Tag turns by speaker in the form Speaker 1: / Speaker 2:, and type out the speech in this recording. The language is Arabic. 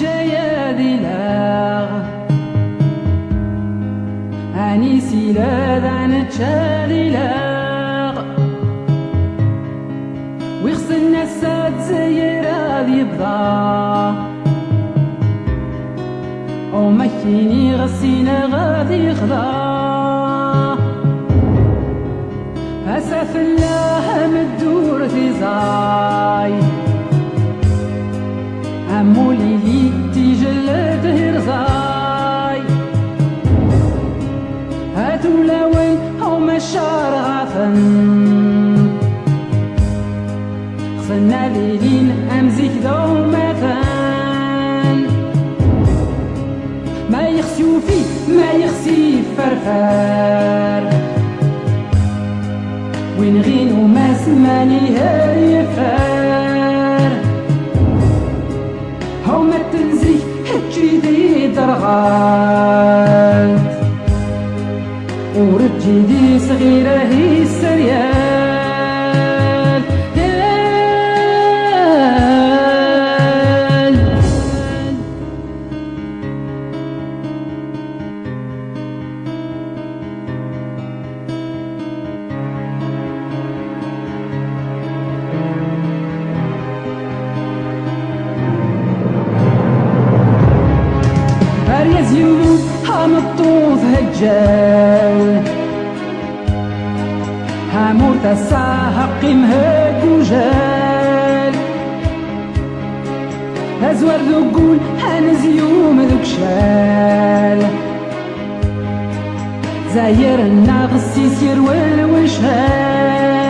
Speaker 1: جياديلار أني سيلادان تشاديلار ويخسلنا الساد زيرا يبضا مكيني غسينا غادي يخضا. أسف الله مدو أمزيك دو مثان ما يخسيو فيه ما يخسي فرفار وين غين وما سماني هاي فار هاو ما تنزي هتجي دي درغات ورجي دي صغيرة هي السريال الطوف هجال. هاموت الساحق مهاك وجال. هزور ذقول هنزيوم ذوك شال. زاير الناغس يسير والوشهال